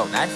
đầu tái